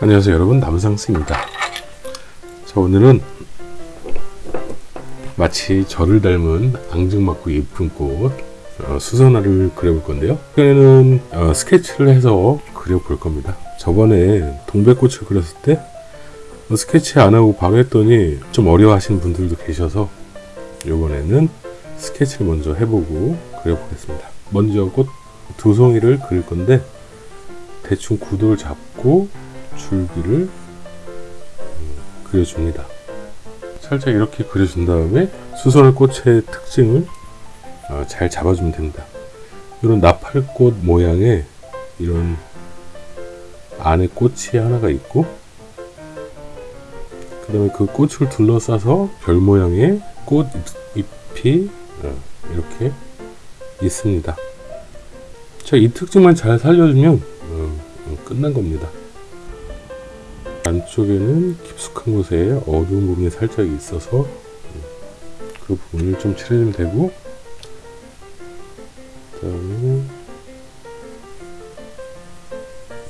안녕하세요 여러분. 남상스입니다. 자 오늘은 마치 저를 닮은 앙증맞고 예쁜 꽃 어, 수선화를 그려볼 건데요. 이번에는 어, 스케치를 해서 그려볼 겁니다. 저번에 동백꽃을 그렸을 때 어, 스케치 안 하고 바로 했더니 좀 어려워 하시는 분들도 계셔서 이번에는 스케치를 먼저 해보고 그려보겠습니다. 먼저 꽃 두 송이를 그릴 건데 대충 구도를 잡고 줄기를 음, 그려줍니다. 살짝 이렇게 그려준 다음에 수선화 꽃의 특징을 어, 잘 잡아주면 됩니다. 이런 나팔꽃 모양의 이런 안에 꽃이 하나가 있고 그 다음에 그 꽃을 둘러싸서 별 모양의 꽃잎이 어, 이렇게 있습니다. 자, 이 특징만 잘 살려주면 어, 어, 끝난 겁니다. 안쪽에는 깊숙한 곳에 어두운 부분이 살짝 있어서 음, 그 부분을 좀 칠해주면 되고 그 다음에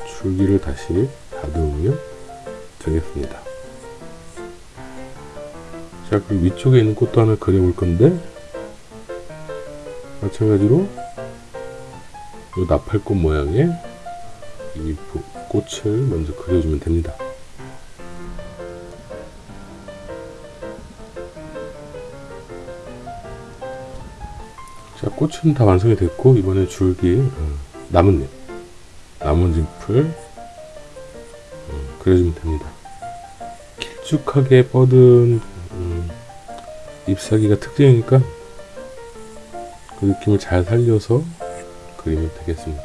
줄기를 다시 다듬으면 되겠습니다. 자 그리고 위쪽에 있는 꽃도 하나 그려볼 건데 마찬가지로 이 나팔꽃 모양의 이 꽃을 먼저 그려주면 됩니다. 자, 꽃은 다 완성이 됐고 이번에 줄기 어, 나뭇잎, 나뭇잎을 어, 그려주면 됩니다. 길쭉하게 뻗은 음, 잎사귀가 특징이니까 그 느낌을 잘 살려서 그리면 되겠습니다.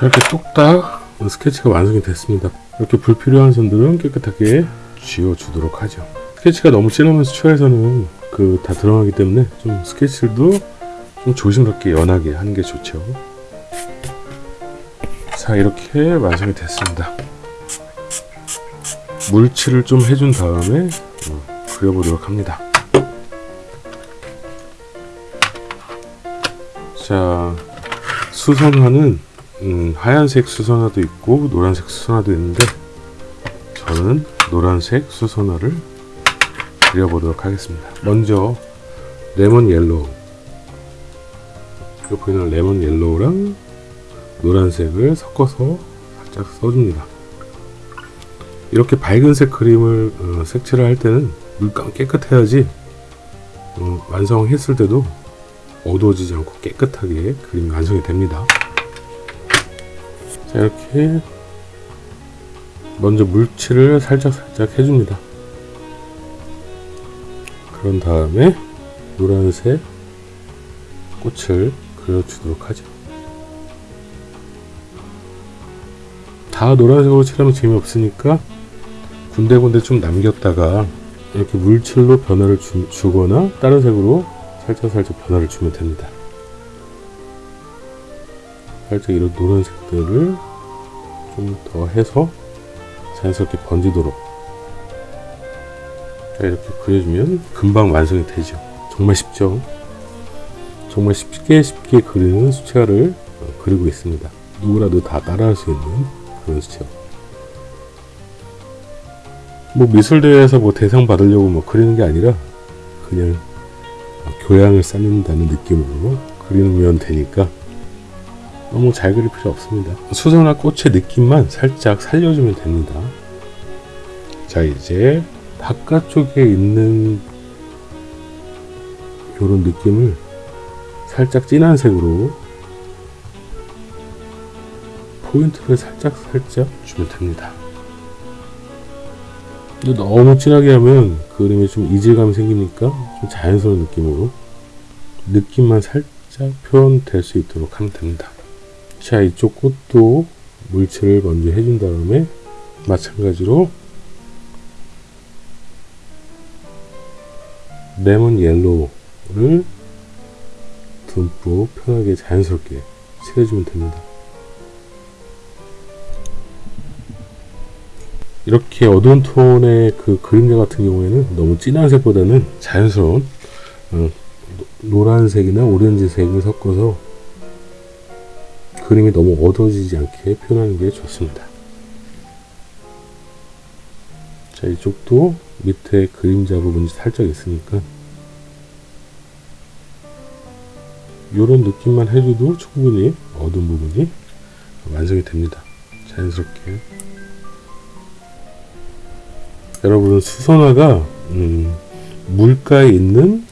이렇게 뚝딱 스케치가 완성이 됐습니다. 이렇게 불필요한 선들은 깨끗하게 지워주도록 하죠. 스케치가 너무 진하면 수초에서는 그 다 들어가기 때문에 좀 스케치도 좀 조심스럽게 연하게 하는 게 좋죠. 자 이렇게 완성이 됐습니다. 물칠을 좀 해준 다음에 어, 그려보도록 합니다. 자 수선화는 음, 하얀색 수선화도 있고 노란색 수선화도 있는데 저는 노란색 수선화를 그려보도록 하겠습니다. 먼저 레몬 옐로우 여기 보이는 레몬 옐로우랑 노란색을 섞어서 살짝 써줍니다. 이렇게 밝은색 그림을 어, 색칠을 할 때는 물감 깨끗해야지 어, 완성했을 때도 어두워지지 않고 깨끗하게 그림이 완성이 됩니다. 자 이렇게 먼저 물칠을 살짝 살짝 해줍니다. 그런 다음에 노란색 꽃을 그려주도록 하죠. 다 노란색으로 칠하면 재미없으니까 군데군데 좀 남겼다가 이렇게 물칠로 변화를 주, 주거나 다른 색으로 살짝살짝 변화를 주면 됩니다. 살짝 이런 노란색들을 좀 더 해서 자연스럽게 번지도록 이렇게 그려주면 금방 완성이 되죠. 정말 쉽죠? 정말 쉽게 쉽게 그리는 수채화를 어, 그리고 있습니다. 누구라도 다 따라할 수 있는 그런 수채화. 뭐 미술대회에서 뭐 대상 받으려고 뭐 그리는 게 아니라 그냥 교양을 쌓는다는 느낌으로 그리면 되니까 너무 잘 그릴 필요 없습니다. 수선화 꽃의 느낌만 살짝 살려주면 됩니다. 자 이제 바깥쪽에 있는 이런 느낌을 살짝 진한 색으로 포인트를 살짝 살짝 주면 됩니다. 근데 너무 진하게 하면 그림에 좀 이질감이 생기니까 좀 자연스러운 느낌으로 느낌만 살짝 표현될 수 있도록 하면 됩니다. 자 이쪽 꽃도 물칠을 먼저 해준 다음에 마찬가지로 레몬 옐로우를 듬뿍 편하게 자연스럽게 칠해주면 됩니다. 이렇게 어두운 톤의 그 그림자 같은 경우에는 너무 진한 색보다는 자연스러운 어, 노란색이나 오렌지색을 섞어서 그림이 너무 어두워지지 않게 표현하는 게 좋습니다. 자 이쪽도 밑에 그림자 부분이 살짝 있으니까 이런 느낌만 해줘도 충분히 어두운 부분이 완성이 됩니다. 자연스럽게 여러분 수선화가 음, 물가에 있는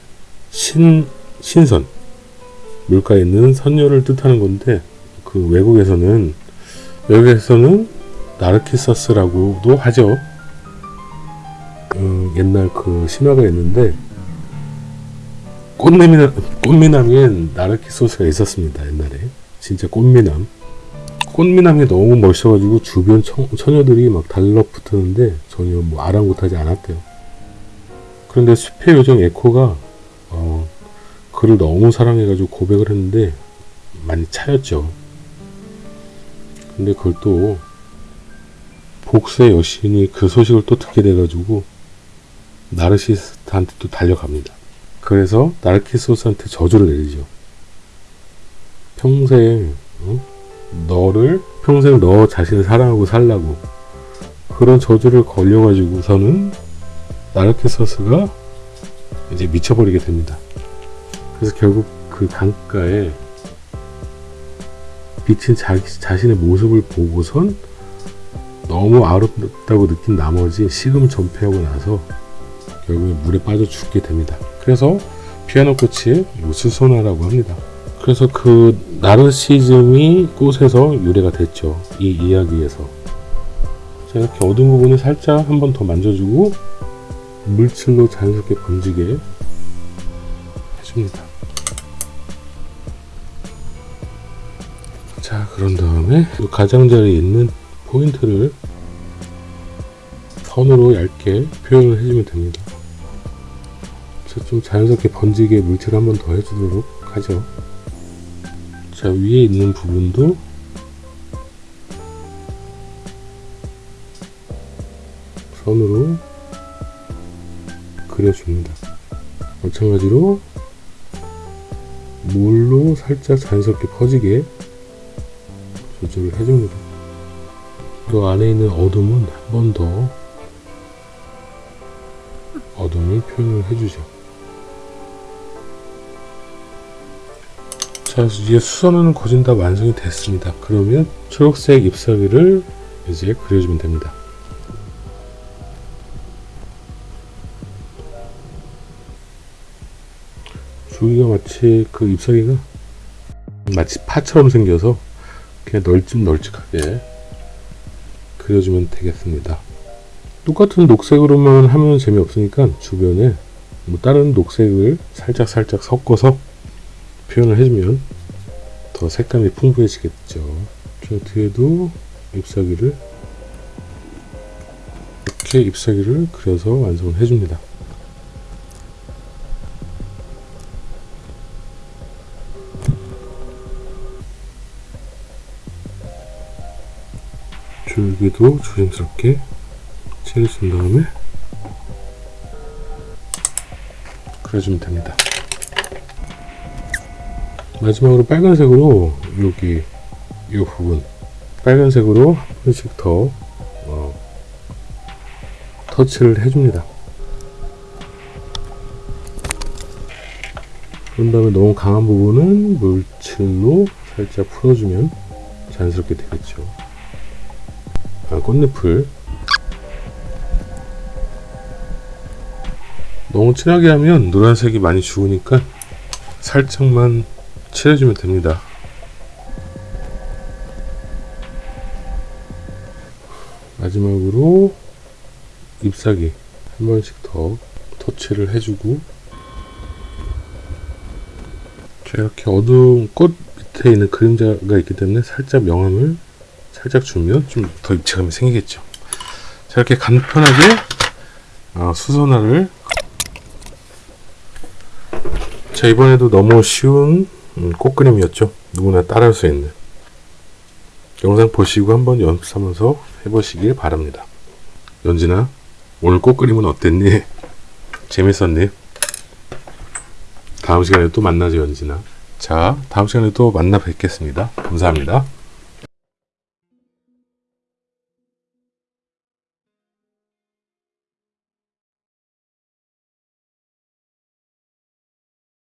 신, 신선 물가에 있는 선녀를 뜻하는 건데 그 외국에서는 여기에서는 나르키서스라고도 하죠. 음, 옛날 그 신화가 있는데 꽃미남, 꽃미남인 나르키 소스가 있었습니다. 옛날에 진짜 꽃미남 꽃미남이 너무 멋있어가지고 주변 청, 처녀들이 막 달라붙었는데 전혀 뭐 아랑곳하지 않았대요. 그런데 숲의 요정 에코가 어, 그를 너무 사랑해가지고 고백을 했는데 많이 차였죠. 근데 그걸 또 복수의 여신이 그 소식을 또 듣게 돼가지고 나르시스트한테 또 달려갑니다. 그래서 나르키소스한테 저주를 내리죠. 평생 어? 너를 평생 너 자신을 사랑하고 살라고 그런 저주를 걸려가지고서는 나르키소스가 이제 미쳐버리게 됩니다. 그래서 결국 그 강가에 비친 자기 자신의 모습을 보고선 너무 아름답다고 느낀 나머지 식음 전폐하고 나서 결국에 물에 빠져 죽게 됩니다. 그래서 피아노 꽃이 수소나라고 합니다. 그래서 그 나르시즘이 꽃에서 유래가 됐죠. 이 이야기에서. 자, 이렇게 어두운 부분을 살짝 한 번 더 만져주고 물질로 자연스럽게 번지게 해줍니다. 자, 그런 다음에 이 가장자리에 있는 포인트를 선으로 얇게 표현을 해주면 됩니다. 자, 좀 자연스럽게 번지게 물칠 한번 더 해주도록 하죠. 자, 위에 있는 부분도 선으로 그려줍니다. 마찬가지로 물로 살짝 자연스럽게 퍼지게 조절을 해줍니다. 그 안에 있는 어둠은 한 번 더 어둠을 표현을 해주죠. 자, 이제 수선은 거진 다 완성이 됐습니다. 그러면 초록색 잎사귀를 이제 그려주면 됩니다. 줄기가 마치 그 잎사귀가 마치 파처럼 생겨서 그냥 널찍널찍하게 그려주면 되겠습니다. 똑같은 녹색으로만 하면 재미없으니까 주변에 뭐 다른 녹색을 살짝 살짝 섞어서 표현을 해주면 더 색감이 풍부해지겠죠. 저 뒤에도 잎사귀를 이렇게 잎사귀를 그려서 완성을 해줍니다. 줄기도 조심스럽게 칠해준 다음에 그려주면 됩니다. 마지막으로 빨간색으로 여기 이 부분 빨간색으로 한 번씩 더 어, 터치를 해줍니다. 그런 다음에 너무 강한 부분은 물칠로 살짝 풀어주면 자연스럽게 되겠죠. 아, 꽃잎을 너무 진하게 하면 노란색이 많이 죽으니까 살짝만 칠해주면 됩니다. 마지막으로 잎사귀 한 번씩 더 터치를 해주고 자 이렇게 어두운 꽃 밑에 있는 그림자가 있기 때문에 살짝 명암을 살짝 주면 좀 더 입체감이 생기겠죠 자 이렇게 간편하게 어, 수선화를 자 이번에도 너무 쉬운 음, 꽃그림이었죠 누구나 따라할 수 있는 영상 보시고 한번 연습하면서 해보시길 바랍니다 연진아 오늘 꽃그림은 어땠니? 재밌었니? 다음 시간에 또 만나죠 연진아 자, 다음 시간에 또 만나 뵙겠습니다. 감사합니다.